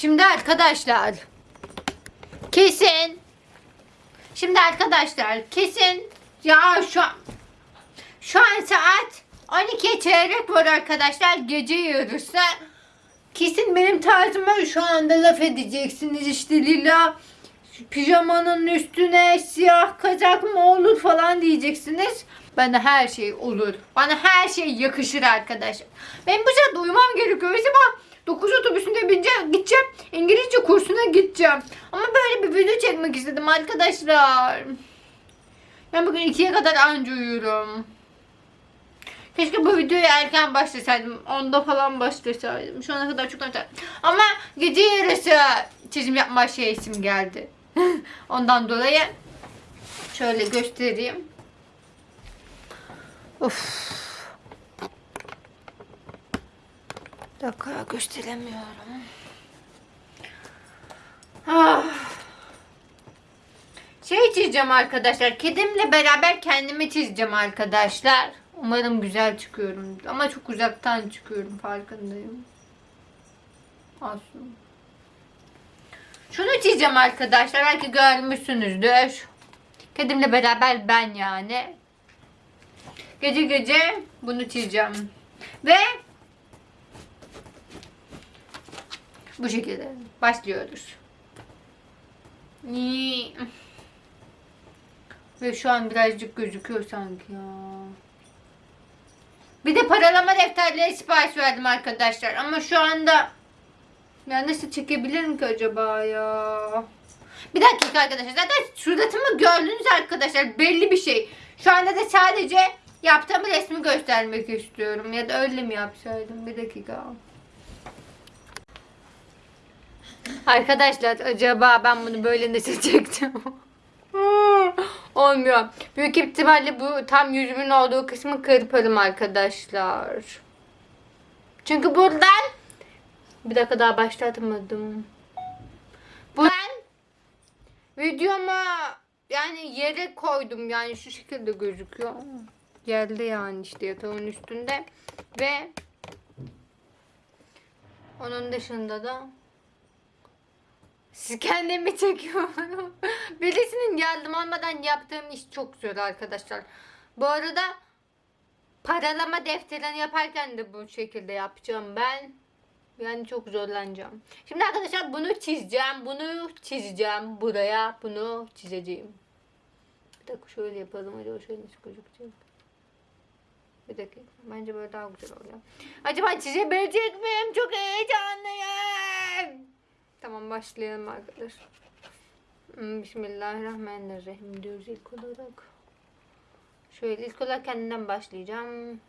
Şimdi arkadaşlar kesin Şimdi arkadaşlar kesin ya şu şu an saat 12 çeyrek var arkadaşlar gece yarısı. Kesin benim tarzıma şu anda laf edeceksiniz işte lila pijamanın üstüne siyah kazak mı olur falan diyeceksiniz. Bana her şey olur. Bana her şey yakışır arkadaşlar. Benim bu saatte uyumam gerekiyor. Mesela 9 otobüsünde bineceğim, gideceğim. İngilizce kursuna gideceğim. Ama böyle bir video çekmek istedim arkadaşlar. Ben bugün 2'ye kadar anca uyurum. Keşke bu videoyu erken başlasaydım. Onda falan başlasaydım. Şu ana kadar çok erken. Ama gece yarısı çizim yapma şey isim geldi. Ondan dolayı şöyle göstereyim. Of. Bir dakika gösteremiyorum. Ah. Şey çizeceğim arkadaşlar. Kedimle beraber kendimi çizeceğim arkadaşlar. Umarım güzel çıkıyorum. Ama çok uzaktan çıkıyorum farkındayım. Aslında. Şunu çizeceğim arkadaşlar. Belki görmüşsünüzdür. Kedimle beraber ben yani. Gece gece bunu çizeceğim. Ve bu şekilde başlıyoruz. Ve şu an birazcık gözüküyor sanki ya. Bir de paralama defterleri sipariş verdim arkadaşlar. Ama şu anda ya nasıl çekebilirim ki acaba ya? Bir dakika arkadaşlar. Zaten suratımı gördünüz arkadaşlar. Belli bir şey. Şu anda da sadece yaptığım resmi göstermek istiyorum. Ya da öyle mi yapsaydım? Bir dakika. Arkadaşlar acaba ben bunu böyle nasıl çektim? Olmuyor. Büyük ihtimalle bu tam yüzümün olduğu kısmı kırparım arkadaşlar. Çünkü buradan bir dakika daha başlatmadım. Ben videoma yani yere koydum yani şu şekilde gözüküyor. Yerde yani işte yatağın üstünde ve onun dışında da siz kendimi çekiyorum. Birisinin yardım almadan yaptığım iş çok zor arkadaşlar. Bu arada paralama defterini yaparken de bu şekilde yapacağım ben. Yani çok zorlanacağım. Şimdi arkadaşlar bunu çizeceğim. Bunu çizeceğim. Buraya bunu çizeceğim. Bir dakika şöyle yapalım. Acaba şöyle gözükecek? Bir dakika. Bence böyle daha güzel oluyor. Acaba çizebilecek miyim? Çok heyecanlıyım. Başlayalım arkadaşlar. Hmm, Bismillahirrahmanirrahim diyoruz ilk olarak. Şöyle ilk olarak kendimden başlayacağım.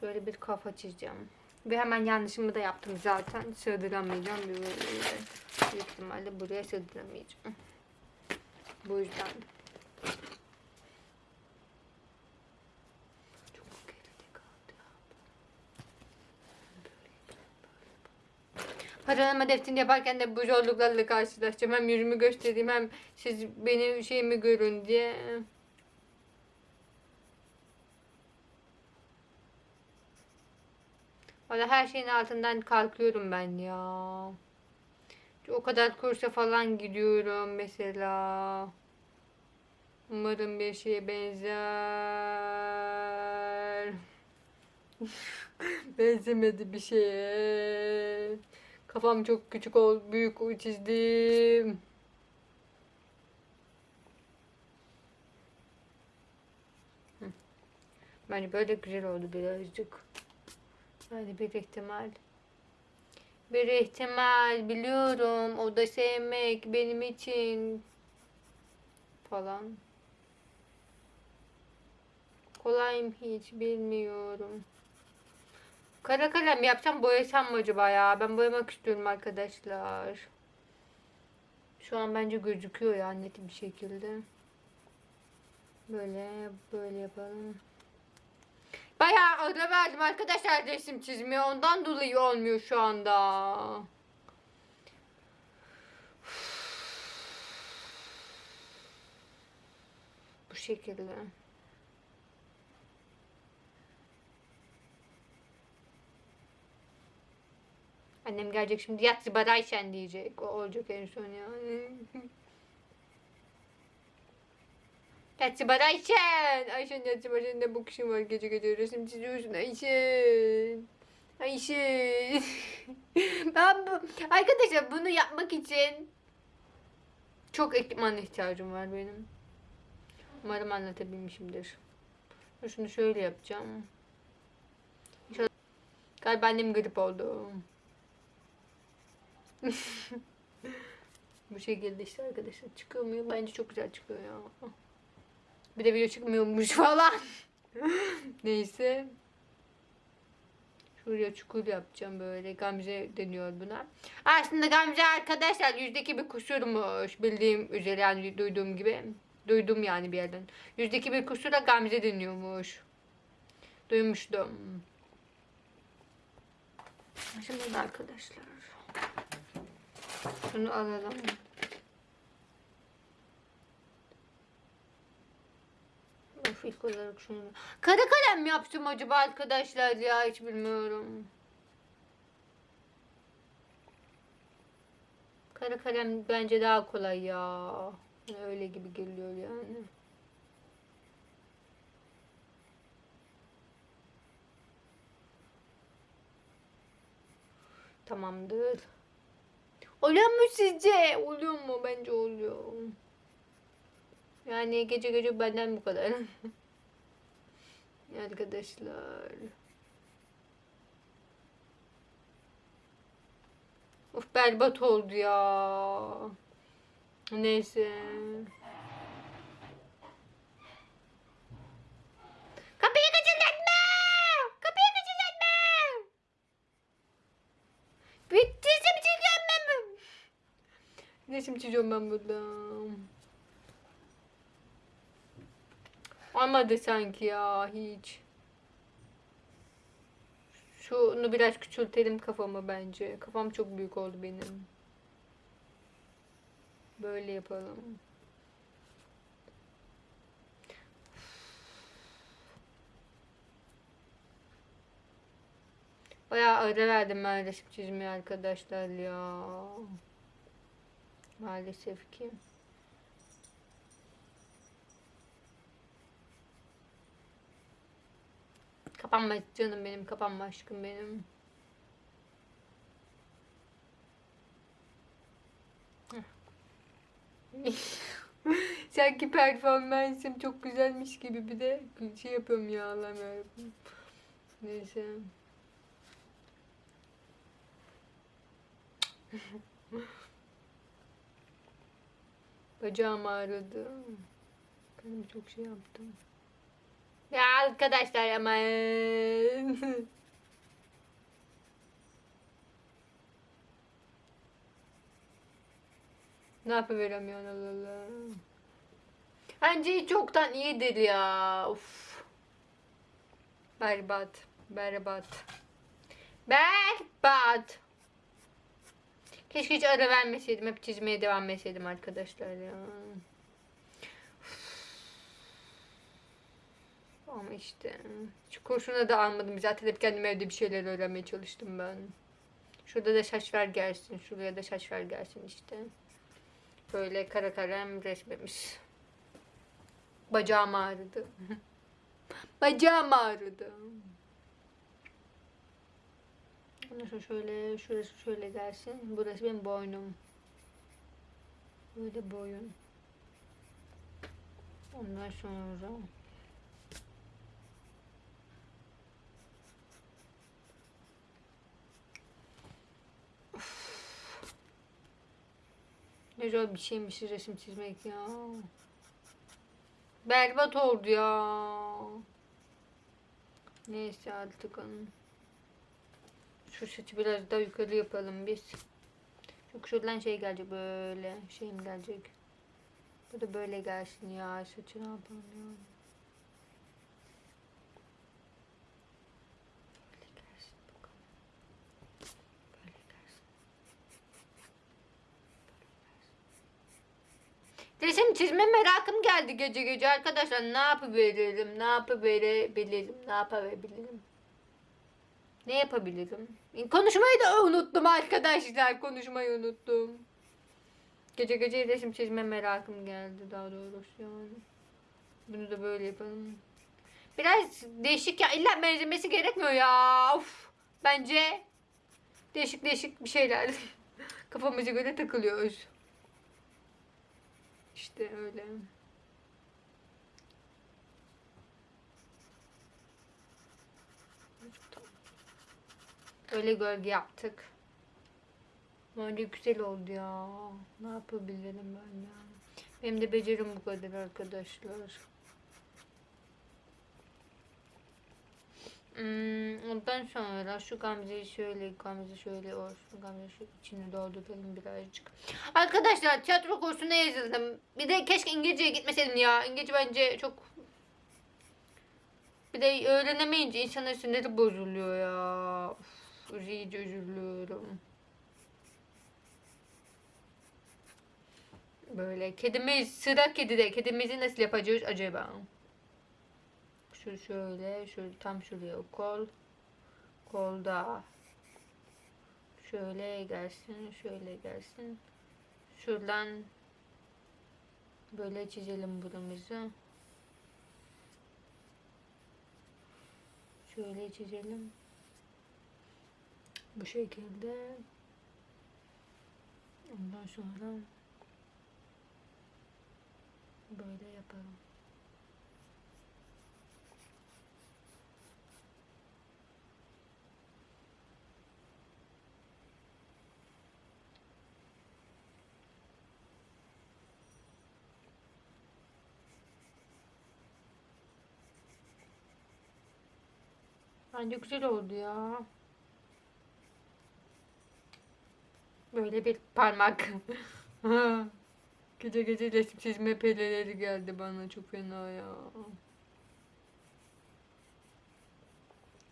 Şöyle bir kafa çizeceğim. Ve hemen yanlışımı da yaptım zaten. Sığdıramayacağım. Bir büyük ihtimalle buraya sığdıramayacağım. Bu yüzden. Çok geride kaldı ya. Paralama defterini yaparken de bu zorluklarla karşılaşacağım. Hem yüzümü göstereyim hem siz benim şeyimi görün diye. Valla her şeyin altından kalkıyorum ben ya. O kadar kursa falan gidiyorum mesela. Umarım bir şeye benzer. Benzemedi bir şeye. Kafam çok küçük ol, büyük çizdim. Bence böyle güzel oldu birazcık. Hadi bir ihtimal. Bir ihtimal biliyorum. O da sevmek benim için falan. Kolay mı hiç bilmiyorum. Kara kalem yapsam boyasam mı acaba ya? Ben boyamak istiyorum arkadaşlar. Şu an bence gözüküyor ya net bir şekilde. Böyle böyle yapalım. Bayağı ara verdim arkadaşlar resim çizmeye. Ondan dolayı olmuyor şu anda. Bu şekilde. Annem gelecek şimdi yat Barayşen diyecek. O olacak en son yani. Yatsı Barayşen. Ayşen yatsı Barayşen ne kişi var gece gece resim çiziyorsun Ayşen. Ayşen. ben bu, arkadaşlar bunu yapmak için çok ekipman ihtiyacım var benim. Umarım anlatabilmişimdir. Şunu şöyle yapacağım. Galiba annem grip oldu. Bu şekilde işte arkadaşlar çıkıyor mu? Bence çok güzel çıkıyor ya. Bir de video çıkmıyormuş falan. Neyse. Şuraya çukur yapacağım böyle. Gamze deniyor buna. Aslında Gamze arkadaşlar yüzdeki bir kusurmuş. Bildiğim üzere yani duyduğum gibi. Duydum yani bir yerden. Yüzdeki bir kusura Gamze deniyormuş. Duymuştum. Şimdi arkadaşlar. Şunu alalım. Of ilk olarak şunu. Kara kalem mi yaptım acaba arkadaşlar ya hiç bilmiyorum. Kara kalem bence daha kolay ya. Öyle gibi geliyor yani. Tamamdır. Oluyor mu sizce? Oluyor mu? Bence oluyor. Yani gece gece benden bu kadar. Arkadaşlar. Of berbat oldu ya. Neyse. Resim çiziyorum ben burada. Olmadı sanki ya hiç. Şunu biraz küçültelim kafamı bence. Kafam çok büyük oldu benim. Böyle yapalım. Bayağı ara verdim ben resim çizmeye arkadaşlar ya. Maalesef ki. Kapanma canım benim, kapanma aşkım benim. Sanki performansım çok güzelmiş gibi bir de şey yapıyorum ya Allah'ım yarabbim. Neyse. Bacağım ağrıdı. Kendime çok şey yaptım. Ya arkadaşlar ama Ne yapıveremiyorsun Allah Allah. Bence çoktan iyidir ya. Uf. Berbat. Berbat. Berbat. Keşke hiç ara vermeseydim. Hep çizmeye devam etseydim arkadaşlar ya. Ama işte şu kurşuna da almadım. Zaten hep kendim evde bir şeyler öğrenmeye çalıştım ben. Şurada da şaş ver gelsin. Şuraya da şaş ver gelsin işte. Böyle kara kalem resmemiş. Bacağım ağrıdı. Bacağım ağrıdı. Sonra şöyle, şurası şöyle gelsin. Burası benim boynum. Böyle boyun. Ondan sonra Ne zor bir şeymiş resim çizmek ya. Berbat oldu ya. Neyse artık onun. Şu saçı biraz daha yukarı yapalım biz. Çok şuradan şey gelecek böyle. Şeyim gelecek. Bu da böyle gelsin ya. Saçı ne yapalım ya. Resim çizme merakım geldi gece gece arkadaşlar. Ne yapıveririm, ne yapıverebilirim, ne yapabilirim. Ne yapabilirim? Konuşmayı da unuttum arkadaşlar. Konuşmayı unuttum. Gece gece resim çizme merakım geldi daha doğrusu yani. Bunu da böyle yapalım. Biraz değişik ya. İlla benzemesi gerekmiyor ya. Of. Bence değişik değişik bir şeyler. Kafamıza göre takılıyoruz. İşte öyle. Öyle gölge yaptık. Bence güzel oldu ya. Ne yapabilirim ben ya. Benim de becerim bu kadar arkadaşlar. Hmm, ondan sonra şu gamzeyi şöyle, gamze şöyle olsun. Gamze şu içini dolduralım birazcık. Arkadaşlar tiyatro kursuna yazıldım. Bir de keşke İngilizceye gitmeseydim ya. İngilizce bence çok... Bir de öğrenemeyince insanın siniri bozuluyor ya. Uf, iyice üzülüyorum. Böyle kedimiz sıra kedide. Kedimizi nasıl yapacağız acaba? Şu şöyle, şu tam şuraya kol. Kolda. Şöyle gelsin, şöyle gelsin. Şuradan böyle çizelim burumuzu. Şöyle çizelim. Bu şekilde. Ondan sonra böyle yapalım. Bence güzel oldu ya. Böyle bir parmak. gece gece resim çizme peleleri geldi bana çok fena ya.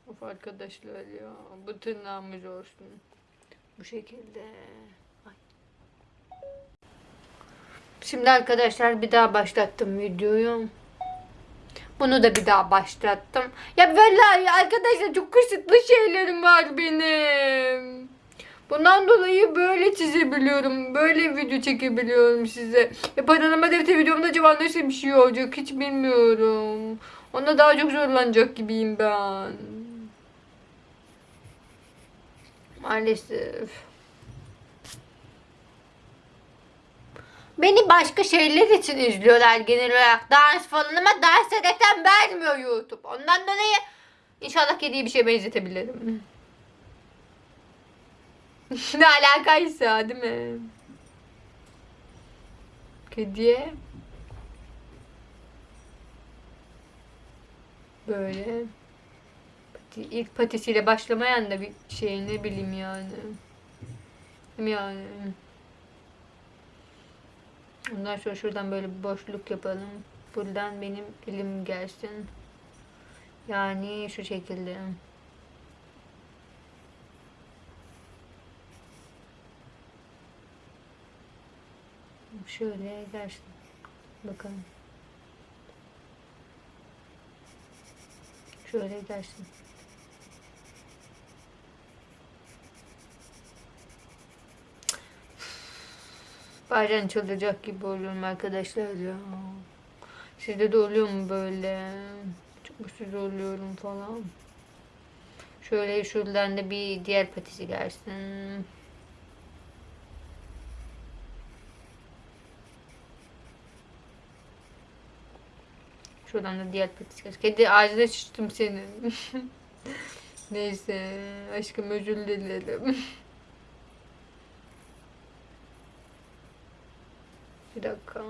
Of arkadaşlar ya. Bu tırnağımız olsun. Bu şekilde. Şimdi arkadaşlar bir daha başlattım videoyu. Bunu da bir daha başlattım. Ya vallahi arkadaşlar çok kısıtlı şeylerim var benim. Bundan dolayı böyle çizebiliyorum. Böyle video çekebiliyorum size. Ve panorama defter videomda acaba nasıl bir şey olacak hiç bilmiyorum. Onda daha çok zorlanacak gibiyim ben. Maalesef. Beni başka şeyler için izliyorlar genel olarak. Dans falan ama dans ederken vermiyor YouTube. Ondan dolayı inşallah kediye bir şey benzetebilirim. ne alakaysa değil mi? Kediye böyle pati, ilk patisiyle başlamayan da bir şey ne bileyim yani. Yani. Ondan sonra şuradan böyle bir boşluk yapalım. Buradan benim elim gelsin. Yani şu şekilde. Şöyle gelsin. Bakalım. Şöyle gelsin. Bazen çıldıracak gibi oluyorum arkadaşlar ya. Sizde de oluyor mu böyle? Çok mutsuz oluyorum falan. Şöyle şuradan da bir diğer patisi gelsin. Şuradan da diğer patisi gelsin. Kedi ağzına sıçtım senin. Neyse aşkım özür dilerim. Bir dakika.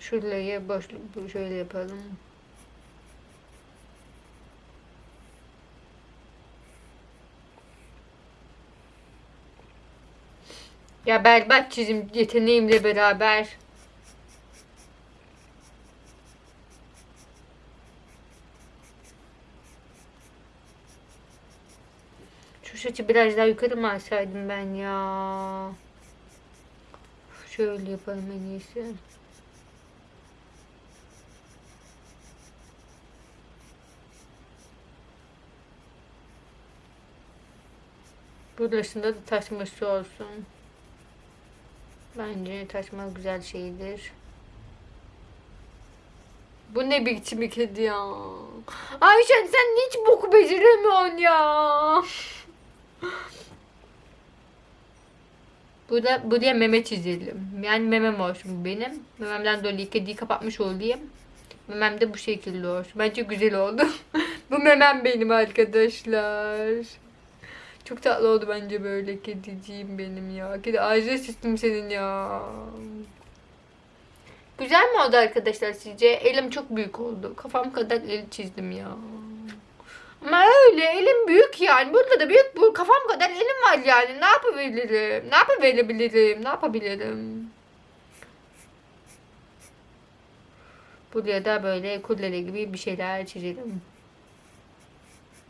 Şuraya boşluk şöyle yapalım. Ya berbat çizim yeteneğimle beraber Şu saçı biraz daha yukarı mı alsaydım ben ya? Şöyle yapalım en iyisi. Burasında da taşması olsun. Bence taşma güzel şeydir. Bu ne biçim bir kedi ya? Ayşen sen hiç boku beceremiyorsun ya. Burada buraya meme çizelim. Yani memem olsun benim. Mememden dolayı kediyi kapatmış olayım. Memem de bu şekilde olsun. Bence güzel oldu. bu memem benim arkadaşlar. Çok tatlı oldu bence böyle kediciğim benim ya. Kedi ağzına sıçtım senin ya. Güzel mi oldu arkadaşlar sizce? Elim çok büyük oldu. Kafam kadar el çizdim ya. Ama öyle elim büyük yani. Burada da büyük bu kafam kadar elim var yani. Ne yapabilirim? Ne yapabilirim? Ne yapabilirim? Buraya da böyle kullere gibi bir şeyler çizelim.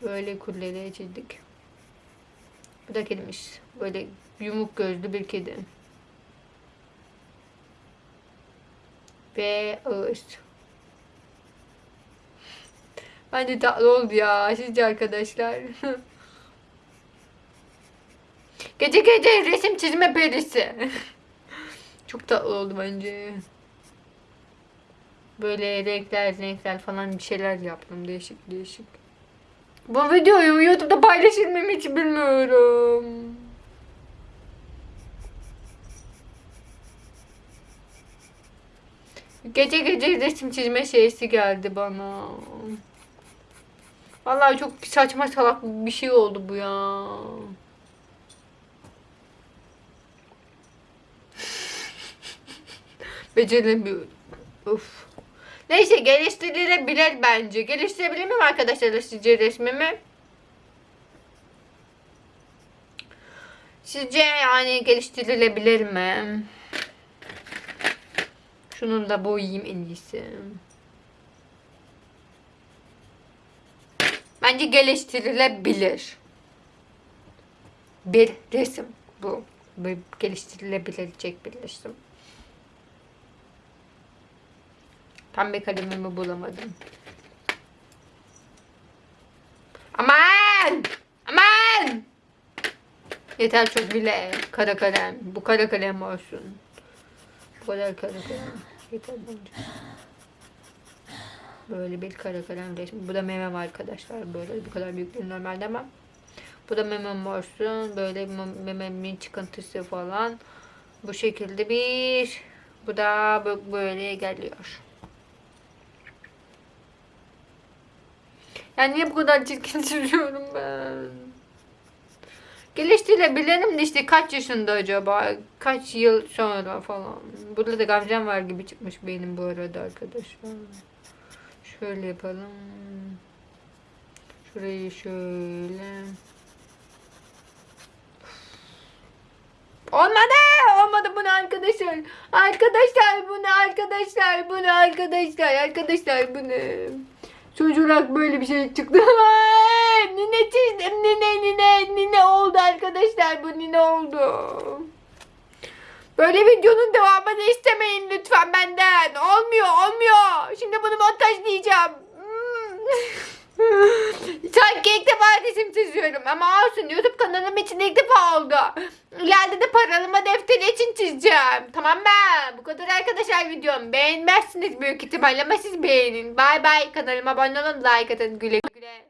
Böyle kullere çizdik. Bu da kedimiz. Böyle yumuk gözlü bir kedi. Ve ağız. Bence tatlı oldu ya. Sizce arkadaşlar. gece gece resim çizme perisi. Çok tatlı oldu bence. Böyle renkler renkler falan bir şeyler yaptım. Değişik değişik. Bu videoyu YouTube'da paylaşır mıyım hiç bilmiyorum. Gece gece resim çizme şeysi geldi bana. Vallahi çok saçma salak bir şey oldu bu ya. Beceremiyorum. Of. Neyse geliştirilebilir bence. Geliştirebilir miyim arkadaşlar sizce resmimi? Sizce yani geliştirilebilir mi? Şunu da boyayayım en iyisi. Bence geliştirilebilir. Bir resim bu. Bir geliştirilebilecek bir resim. Pembe kalemimi bulamadım. Aman! Aman! Yeter çok bile kara kalem. Bu kara kalem olsun. Bu kadar kara kalem. Yeter bence. Böyle bir kara kalem resmi. Bu da memem arkadaşlar. Böyle bu kadar büyük değil normalde ama. Bu da memem olsun. Böyle mem- mememin çıkıntısı falan. Bu şekilde bir. Bu da böyle geliyor. Yani niye bu kadar çirkin çiziyorum ben? Geliştirilebilirim de işte kaç yaşında acaba? Kaç yıl sonra falan. Burada da gamzem var gibi çıkmış benim bu arada arkadaşlar. Şöyle yapalım. Şurayı şöyle. Olmadı. Olmadı bunu arkadaşlar. Arkadaşlar bunu arkadaşlar. Bunu arkadaşlar. Arkadaşlar bunu. Sonuç olarak böyle bir şey çıktı. Nine çizdim. Nine nine. Nine oldu arkadaşlar. Bu nine oldu. Böyle videonun devamını istemeyin lütfen benden. Olmuyor olmuyor. Şimdi bunu montajlayacağım. Hmm. Sanki ilk defa resim çiziyorum ama olsun YouTube kanalım için ilk defa oldu. İleride de paralama defteri için çizeceğim. Tamam mı? Bu kadar arkadaşlar videom. Beğenmezsiniz büyük ihtimalle ama siz beğenin. Bay bay kanalıma abone olun like atın güle güle.